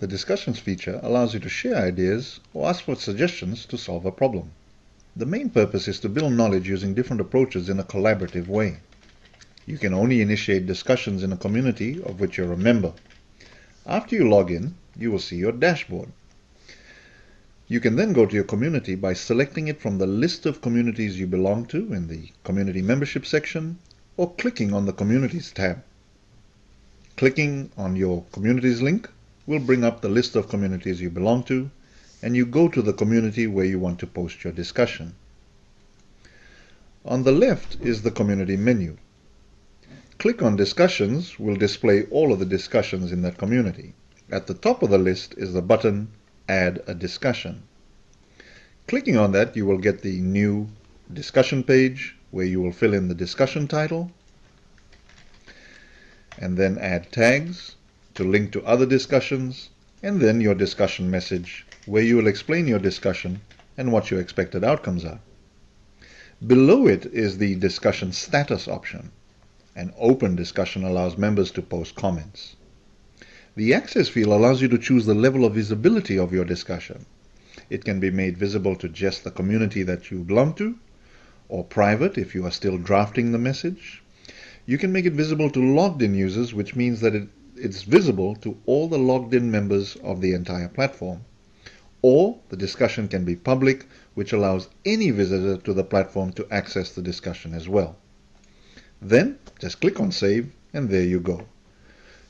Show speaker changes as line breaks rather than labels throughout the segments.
The discussions feature allows you to share ideas or ask for suggestions to solve a problem. The main purpose is to build knowledge using different approaches in a collaborative way. You can only initiate discussions in a community of which you're a member. After you log in, you will see your dashboard. You can then go to your community by selecting it from the list of communities you belong to in the Community Membership section or clicking on the Communities tab. Clicking on your Communities link will bring up the list of communities you belong to and you go to the community where you want to post your discussion. On the left is the Community menu. Click on Discussions will display all of the discussions in that community. At the top of the list is the button Add a Discussion. Clicking on that, you will get the new discussion page where you will fill in the discussion title and then add tags to link to other discussions and then your discussion message where you will explain your discussion and what your expected outcomes are. Below it is the discussion status option. An open discussion allows members to post comments. The Access field allows you to choose the level of visibility of your discussion. It can be made visible to just the community that you belong to, or private if you are still drafting the message. You can make it visible to logged in users, which means that it, it's visible to all the logged in members of the entire platform. Or the discussion can be public, which allows any visitor to the platform to access the discussion as well. Then just click on save and there you go.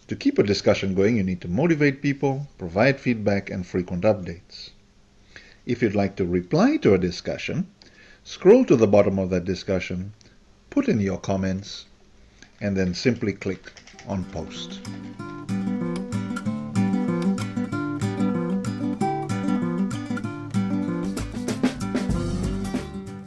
To keep a discussion going, you need to motivate people, provide feedback, and frequent updates. If you'd like to reply to a discussion, scroll to the bottom of that discussion, put in your comments, and then simply click on Post.